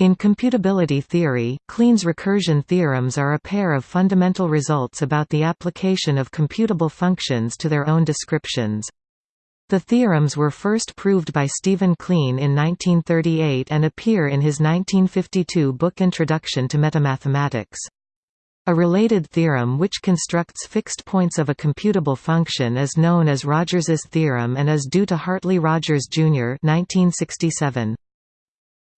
In computability theory, Kleene's recursion theorems are a pair of fundamental results about the application of computable functions to their own descriptions. The theorems were first proved by Stephen Kleene in 1938 and appear in his 1952 book Introduction to Metamathematics. A related theorem which constructs fixed points of a computable function is known as Rogers's theorem and is due to Hartley Rogers, Jr. 1967.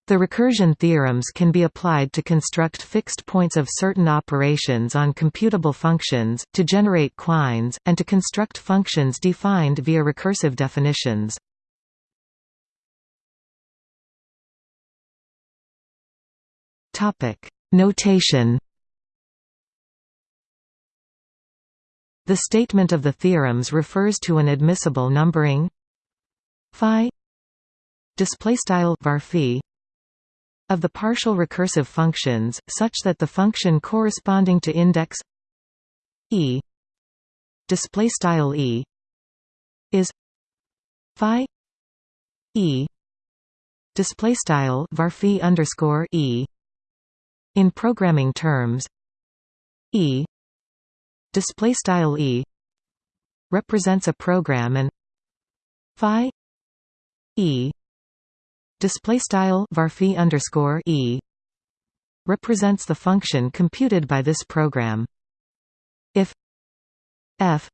The recursion theorems can be applied to construct fixed points of certain operations on computable functions, to generate quines, and to construct functions defined via recursive definitions. Notation The statement of the theorems refers to an admissible numbering phi display style var of the partial recursive functions such that the function corresponding to index e display style e is phi e display style var underscore e in programming terms. E display style e represents a program and phi e display style varphi underscore e represents the function computed by this program. If f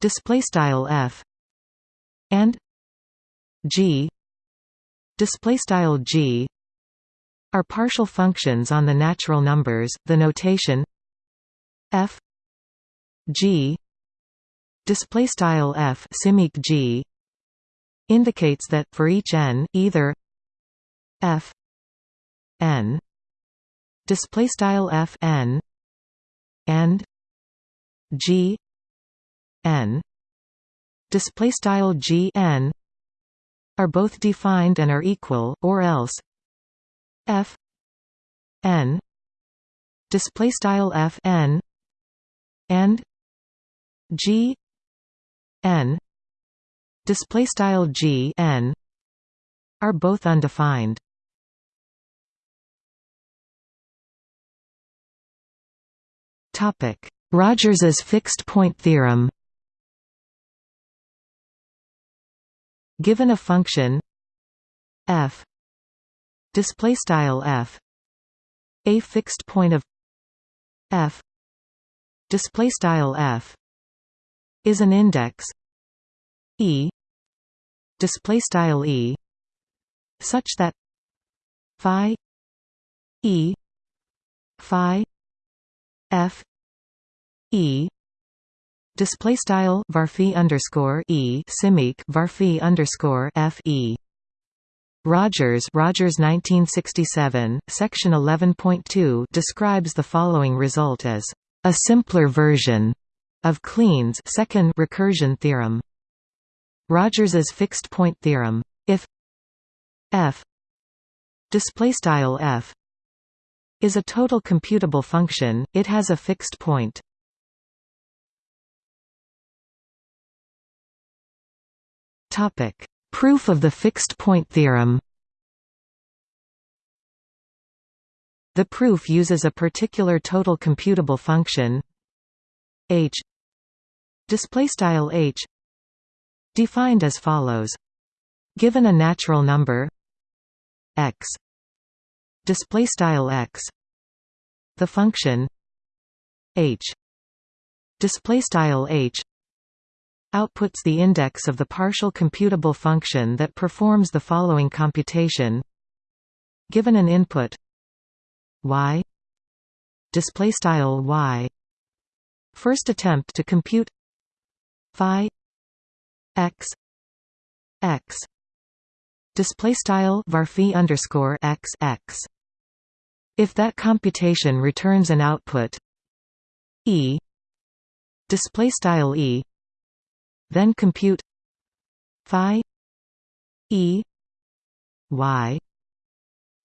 display style f and g display style g are partial functions on the natural numbers the notation f G display style f simic G indicates that for each n either f n display style f n and g n display style g n are both defined and are equal or else f n display style f n and G n display style G n are both undefined. Topic: Rogers's fixed point theorem. Given a function f display style f a fixed point of f display style f is an index e display style e such that phi e phi f e display style varphi underscore e simic varphi underscore f e Rogers Rogers 1967 section 11.2 describes the following result as a simpler version of Kleene's second recursion theorem. Rogers's fixed point theorem. If f display style f is a total computable function, it has a fixed point. Topic: Proof of the fixed point theorem. The proof uses a particular total computable function h display style h defined as follows. Given a natural number x. Display style x. The function h. Display style h. Outputs the index of the partial computable function that performs the following computation. Given an input y. Display style y. First attempt to compute phi x. X. Display style varphi underscore x x. If that computation returns an output e. Display style e. Then compute phi e y.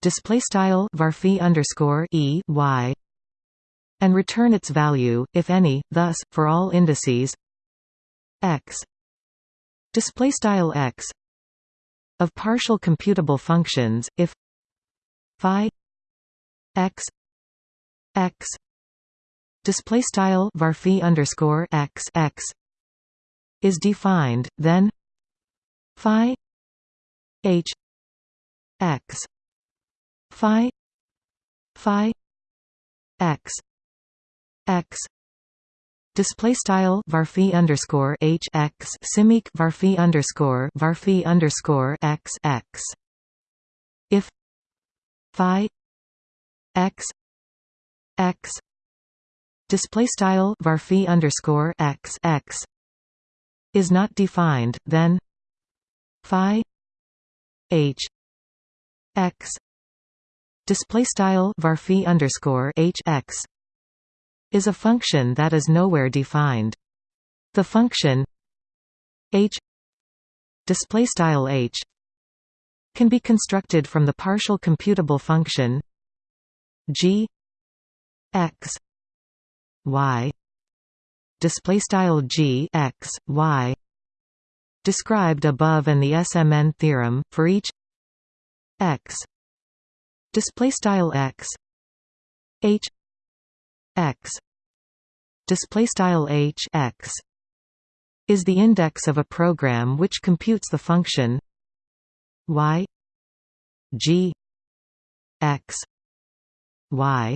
Display style varphi underscore e y. And return its value, if any. Thus, for all indices x display style x of partial computable functions, if phi x x display style varphi underscore x x is defined, then phi h x phi phi x x display style varphi underscore h x simic varphi underscore varphi underscore x x. If phi x x. Display style varphi underscore x x. Is not defined, then phi h x. Display style varphi underscore h x is a function that is nowhere defined. The function h display style h can be constructed from the partial computable function g x y display style g x y described above and the SMN theorem for each x display style x h x display style h x is the index of a program which computes the function y g x y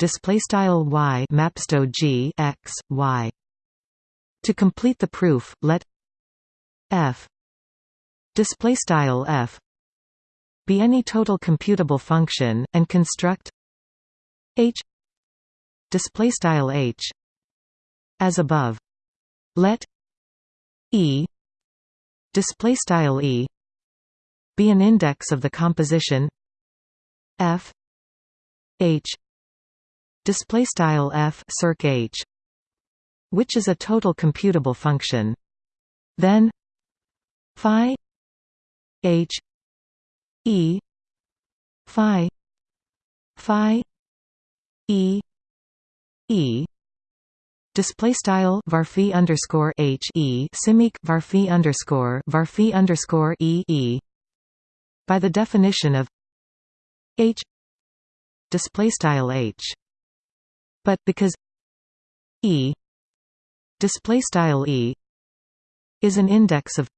display style y mapsto g x y. To complete the proof let f display style f be any total computable function and construct h display style h as above. Let e display style e be an index of the composition f h display style f circ h which is a total computable function. Then phi h e phi phi e e. Display style varphi underscore h e simic varphi underscore varphi underscore e e. By the definition of h. Display style h. But because e. Display style e. Is an index of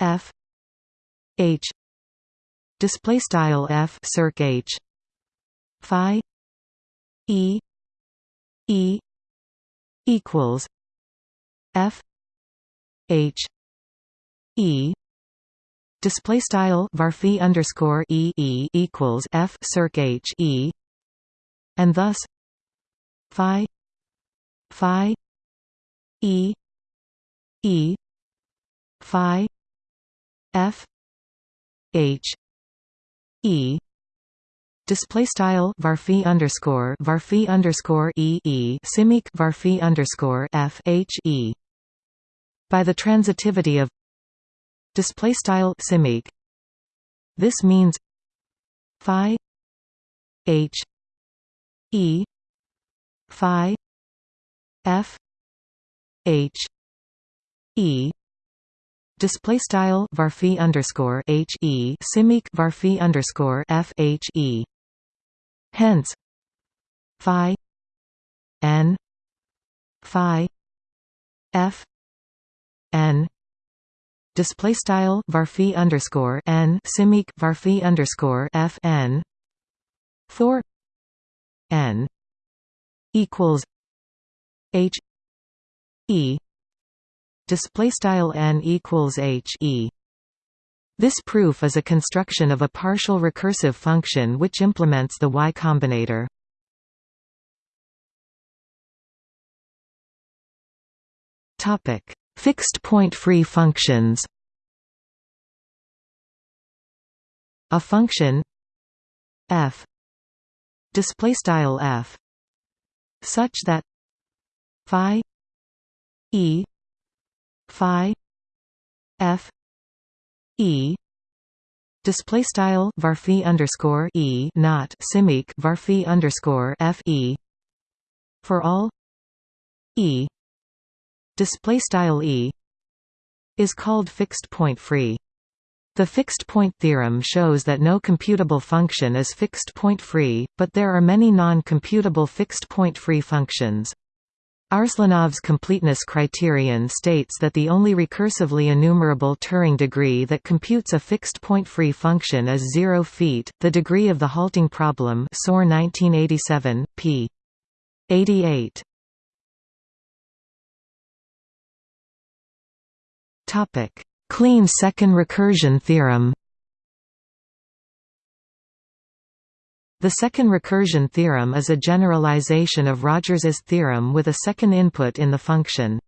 f. H. Display style f circ h. Phi e e equals f h e. Display style varphi underscore e e equals f circ h e. And thus phi phi e e phi f h e display style varphi underscore varphi underscore e e simic varphi underscore f h e. By the transitivity of display style simic. This means phi h e phi f h e. Display style varphi underscore h e simic varphi underscore f h e hence phi n phi f n display style varphi underscore n simic varphi underscore f n for n equals h e display style n equals h e this proof is a construction of a partial recursive function which implements the Y combinator. Topic: Fixed point free functions. A function f display style f such that phi e phi f e. Display style varphi underscore e not simic varphi underscore f e. For all. E. Display style e is called fixed point free. The fixed-point theorem shows that no computable function is fixed-point free, but there are many non-computable fixed-point free functions. Arslanov's completeness criterion states that the only recursively enumerable Turing degree that computes a fixed point free function is 0 feet, the degree of the halting problem Soare 1987, p. 88. Kleene second recursion theorem The second recursion theorem is a generalization of Rogers's theorem with a second input in the function.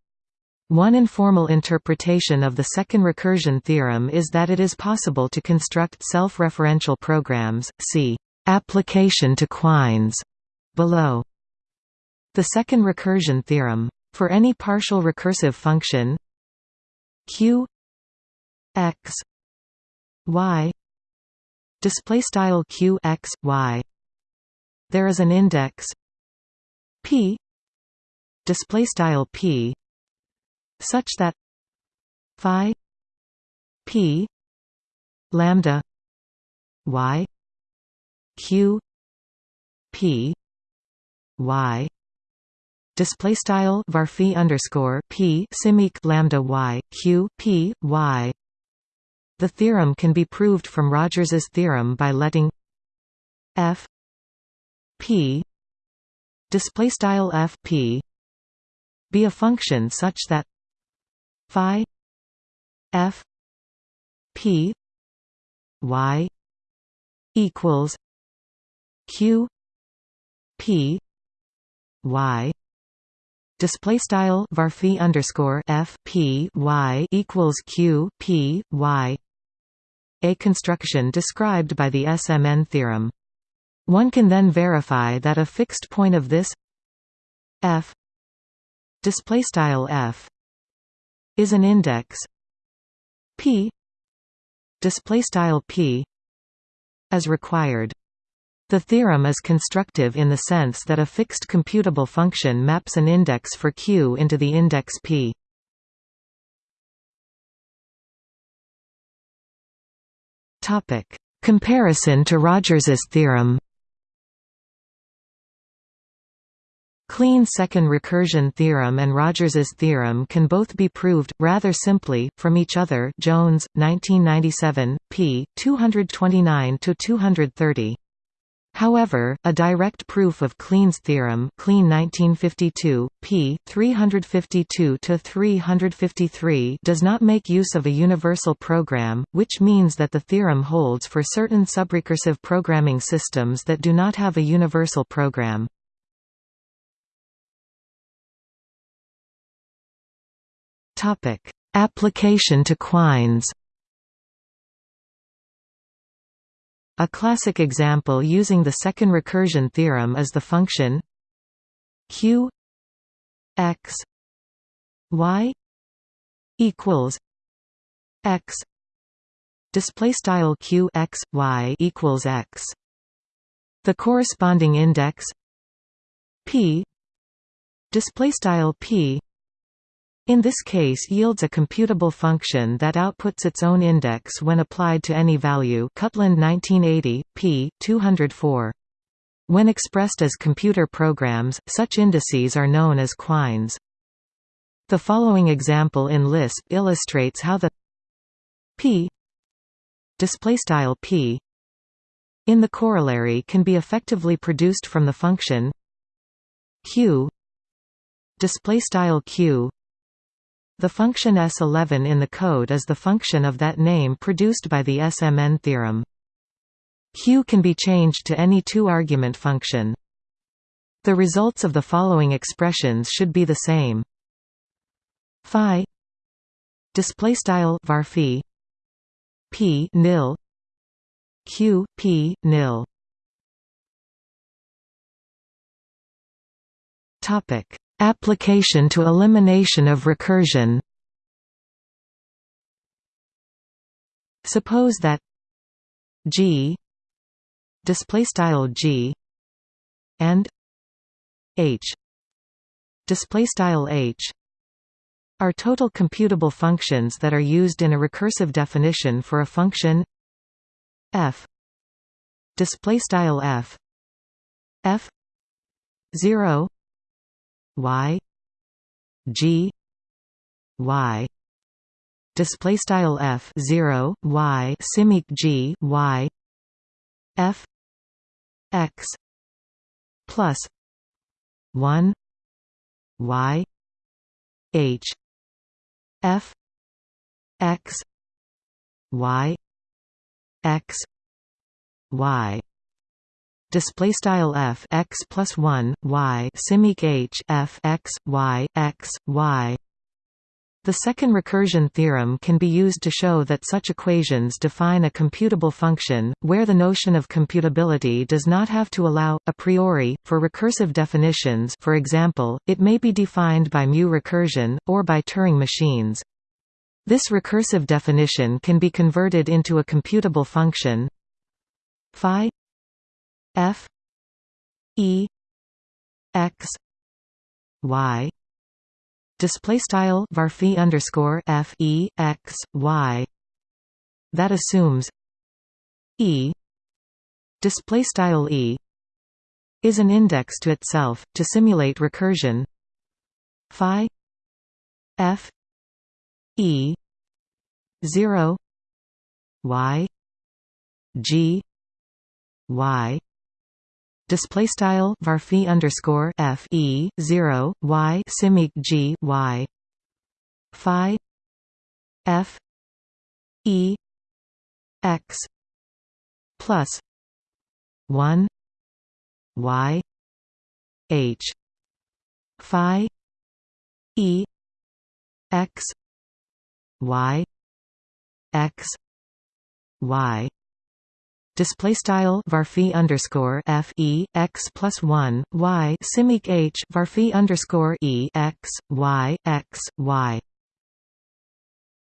One informal interpretation of the second recursion theorem is that it is possible to construct self-referential programs, see application to Quines below. The second recursion theorem. For any partial recursive function q x y display style q x y. There is an index p display style p such that phi p lambda y q p y. Display style varphi underscore p simic lambda y q p y the theorem can be proved from Rogers's theorem by letting f p display style f p be a function such that phi f p y equals q p y display style varphi underscore f p y equals q p y a construction described by the SMN theorem. One can then verify that a fixed point of this f display style f is an index p display style p as required. The theorem is constructive in the sense that a fixed computable function maps an index for Q into the index P. Topic: Comparison to Rogers's theorem. Kleene second recursion theorem and Rogers's theorem can both be proved, rather simply, from each other Jones, 1997, p. 229–230. However, a direct proof of Kleene's theorem Kleene 1952, p. 352–353 does not make use of a universal program, which means that the theorem holds for certain subrecursive programming systems that do not have a universal program. Application to Quines A classic example using the second recursion theorem is the function q x y equals x display style q x y equals x. The corresponding index p display style p in this case yields a computable function that outputs its own index when applied to any value Cutland 1980, p. 204. When expressed as computer programs, such indices are known as quines. The following example in Lisp illustrates how the p p in the corollary can be effectively produced from the function q q the function S11 in the code is the function of that name produced by the SMN theorem. Q can be changed to any two-argument function. The results of the following expressions should be the same. Phi display style varphi p nil q p nil topic Application to elimination of recursion. Suppose that G display style G and H display style H are total computable functions that are used in a recursive definition for a function f display style f f 0 y g y display style f 0 y simic g y f x plus 1 y h f x y x y display style f x plus 1 y simic h f x y x y the second recursion theorem can be used to show that such equations define a computable function, where the notion of computability does not have to allow, a priori, for recursive definitions for example, it may be defined by mu recursion, or by Turing machines. This recursive definition can be converted into a computable function phi f e x y. Display style varphi underscore f e x y. That assumes e. Display style e is an index to itself to simulate recursion. Phi f e 0 y g y display style varphi underscore f e 0 y simic g y. Phi f e x plus 1 y h. Phi e x y x y display style varphi underscore f e x plus one y simic h varphi underscore e x y x y.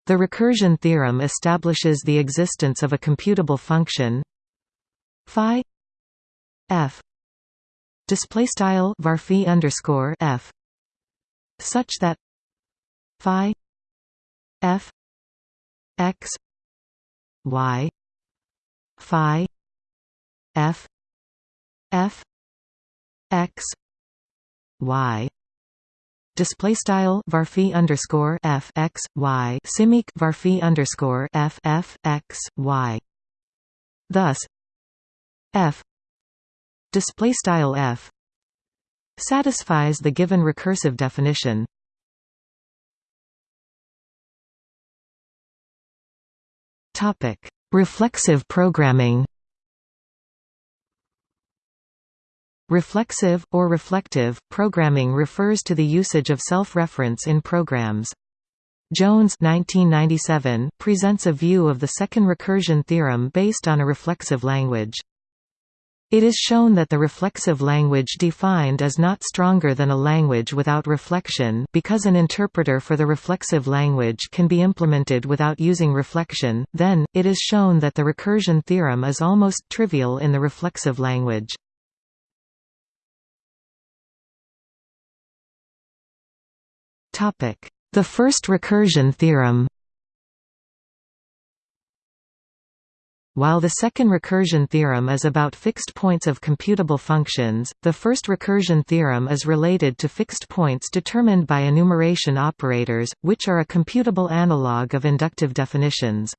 The recursion theorem establishes the existence of a computable function phi f display style varphi underscore f such that phi f x y phi f f x y. Display style varphi underscore f x y. Simic varphi underscore f f x y. Thus f display style f satisfies the given recursive definition. Topic Reflexive programming Reflexive, or reflective, programming refers to the usage of self-reference in programs. Jones 1997 presents a view of the second recursion theorem based on a reflexive language. It is shown that the reflexive language defined is not stronger than a language without reflection because an interpreter for the reflexive language can be implemented without using reflection, then, it is shown that the recursion theorem is almost trivial in the reflexive language. The first recursion theorem While the second recursion theorem is about fixed points of computable functions, the first recursion theorem is related to fixed points determined by enumeration operators, which are a computable analog of inductive definitions.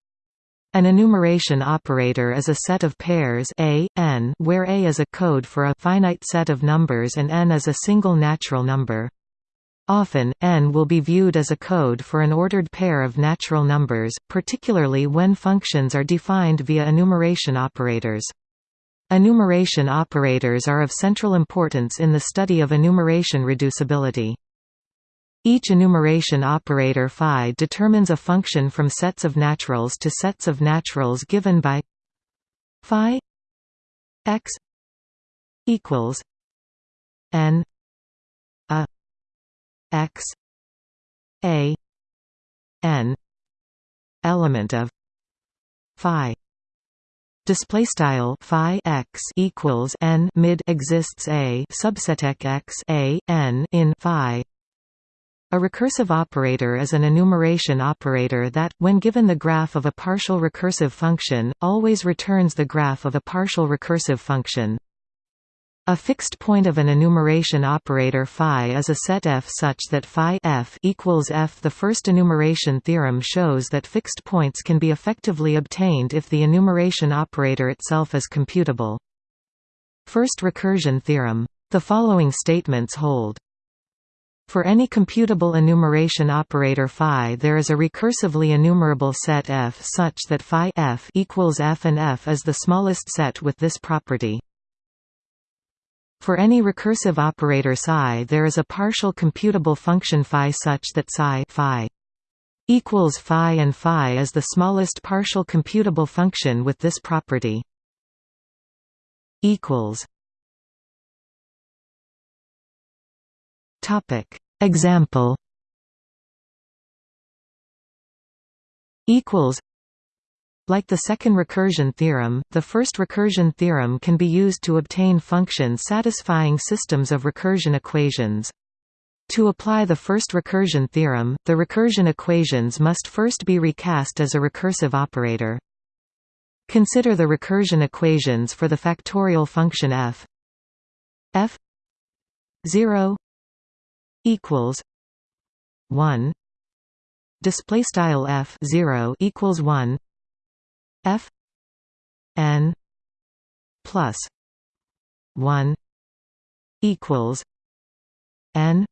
An enumeration operator is a set of pairs a, n, where a is a code for a finite set of numbers and n is a single natural number. Often, n will be viewed as a code for an ordered pair of natural numbers, particularly when functions are defined via enumeration operators. Enumeration operators are of central importance in the study of enumeration reducibility. Each enumeration operator phi determines a function from sets of naturals to sets of naturals given by phi x equals n x a n element of phi display style phi x equals n mid exists a subset x a n in phi A recursive operator is an enumeration operator that, when given the graph of a partial recursive function, always returns the graph of a partial recursive function. A fixed point of an enumeration operator phi is a set F such that phi f equals f. The first enumeration theorem shows that fixed points can be effectively obtained if the enumeration operator itself is computable. First recursion theorem. The following statements hold. For any computable enumeration operator phi there is a recursively enumerable set F such that phi f equals f and f is the smallest set with this property. For any recursive operator psi there is a partial computable function phi such that psi phi equals phi and phi is the smallest partial computable function with this property. equals Topic Example equals like the second recursion theorem, the first recursion theorem can be used to obtain functions satisfying systems of recursion equations. To apply the first recursion theorem, the recursion equations must first be recast as a recursive operator. Consider the recursion equations for the factorial function f f 0 equals 1 display style f 0 equals 1 f n plus 1 equals n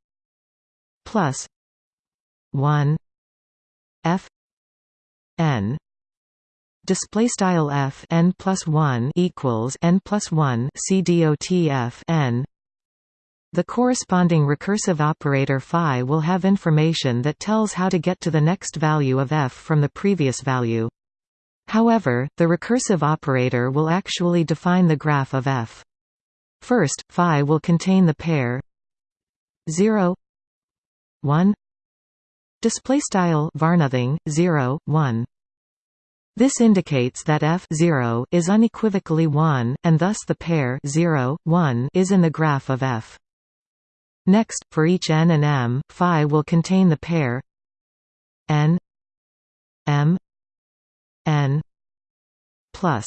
plus 1 f n display style f n plus 1 equals n plus 1 c dot f n the corresponding recursive operator phi will have information that tells how to get to the next value of f from the previous value. However, the recursive operator will actually define the graph of f. First, phi will contain the pair 0 1 display style varnothing 0 1 this indicates that f 0 is unequivocally 1 and thus the pair 0 1 is in the graph of f. Next, for each n and m, phi will contain the pair n m n plus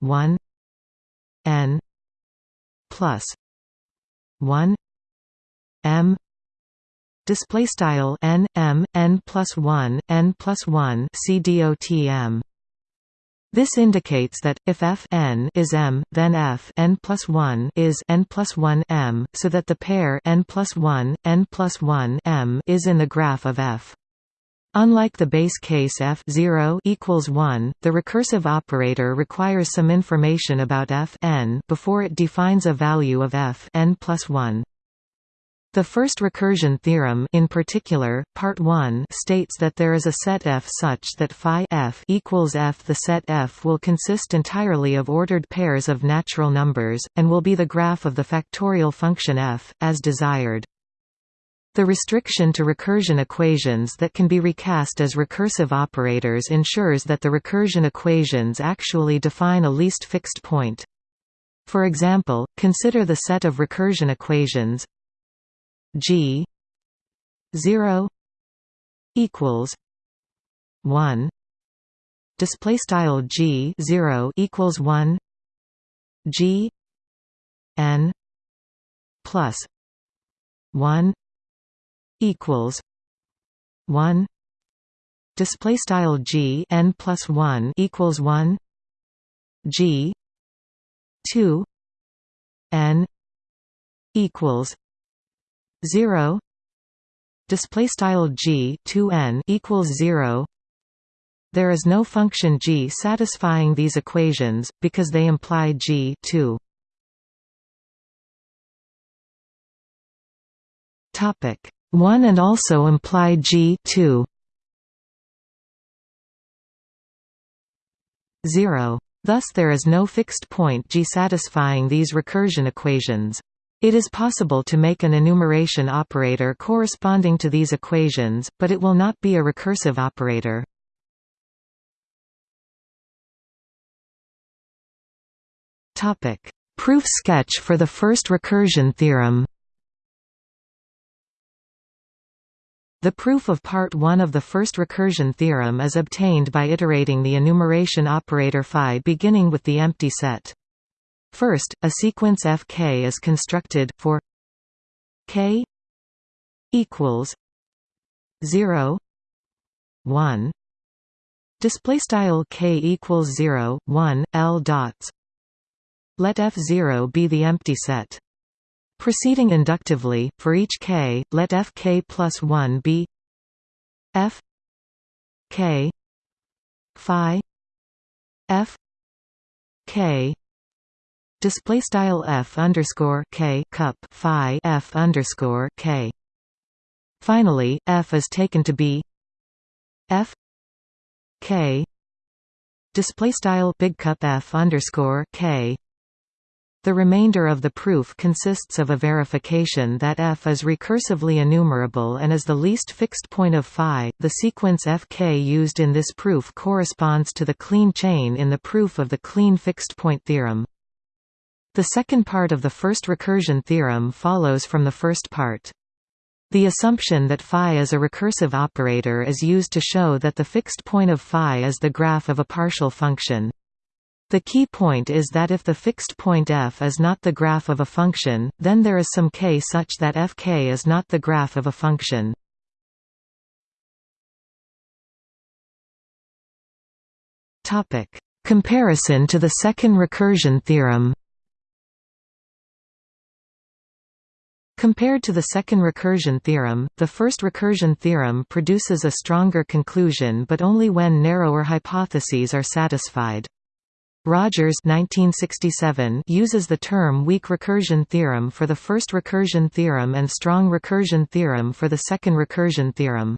1 n plus 1 m display style n m n plus 1 n plus 1 c this indicates that, if f n is m, then f n plus 1 is n plus 1 m, so that the pair n plus 1, n plus 1 m is in the graph of f. Unlike the base case f 0 equals 1, the recursive operator requires some information about f n before it defines a value of f n plus 1. The first recursion theorem in particular, part 1 states that there is a set F such that phi f equals F. The set F will consist entirely of ordered pairs of natural numbers, and will be the graph of the factorial function f, as desired. The restriction to recursion equations that can be recast as recursive operators ensures that the recursion equations actually define a least fixed point. For example, consider the set of recursion equations G zero equals one. Display style G zero equals one. G N plus one equals one. Display style G N plus one equals one. G two N equals 0 display style g 2n equals 0 there is no function g satisfying these equations because they imply g 2 topic 1 and also imply g 2 0 thus there is no fixed point g satisfying these recursion equations. It is possible to make an enumeration operator corresponding to these equations, but it will not be a recursive operator. Proof sketch for the first recursion theorem The proof of part 1 of the first recursion theorem is obtained by iterating the enumeration operator phi beginning with the empty set. First, a sequence fk is constructed, for k equals 0 1 display style k equals 0 1 l dots. Let f0 be the empty set proceeding inductively for each k let fk plus 1 be f k phi f k. Display style f underscore k cup phi f underscore k. Finally f is taken to be f k. Display style big cup f underscore k the remainder of the proof consists of a verification that f is recursively enumerable and is the least fixed point of phi. The sequence fk used in this proof corresponds to the Kleene chain in the proof of the Kleene fixed point theorem. The second part of the first recursion theorem follows from the first part. The assumption that phi is a recursive operator is used to show that the fixed point of phi is the graph of a partial function. The key point is that if the fixed point f is not the graph of a function, then there is some k such that fk is not the graph of a function. Comparison to the second recursion theorem Compared to the second recursion theorem, the first recursion theorem produces a stronger conclusion but only when narrower hypotheses are satisfied. Rogers 1967 uses the term weak recursion theorem for the first recursion theorem and strong recursion theorem for the second recursion theorem.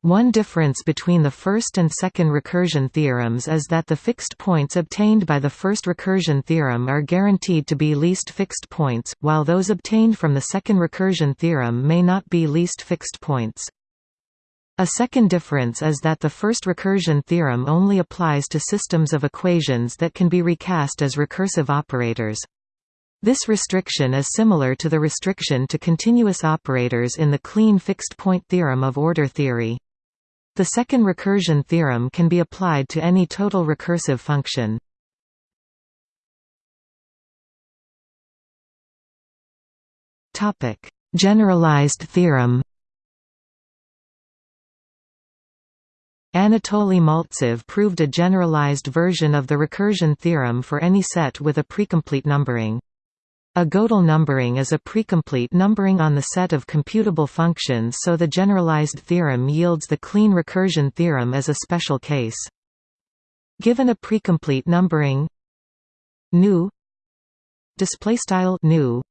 One difference between the first and second recursion theorems is that the fixed points obtained by the first recursion theorem are guaranteed to be least fixed points, while those obtained from the second recursion theorem may not be least fixed points. A second difference is that the first recursion theorem only applies to systems of equations that can be recast as recursive operators. This restriction is similar to the restriction to continuous operators in the Kleene fixed point theorem of order theory. The second recursion theorem can be applied to any total recursive function. Generalized theorem. Anatoly Maltsev proved a generalized version of the recursion theorem for any set with a precomplete numbering. A Gödel numbering is a precomplete numbering on the set of computable functions so the generalized theorem yields the Kleene recursion theorem as a special case. Given a precomplete numbering nu nu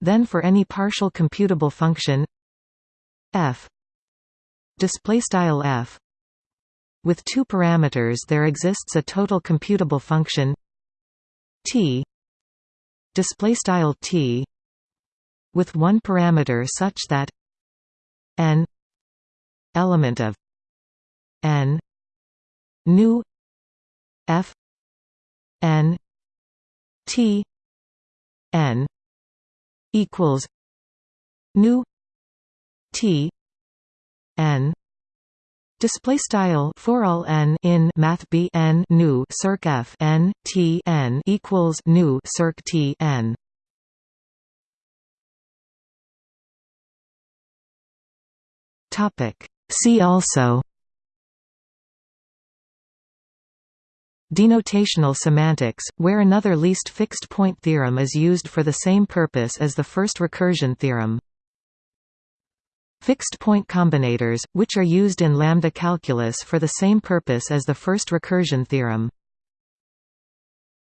then for any partial computable function f f with two parameters there exists a total computable function t display style t with one parameter such that n element of n new f n t n equals nu t n Display style for all n in math b n nu circ f n t n equals nu circ t n. Topic. See also. Denotational semantics, where another least fixed point theorem is used for the same purpose as the first recursion theorem. Fixed-point combinators, which are used in lambda calculus for the same purpose as the first recursion theorem.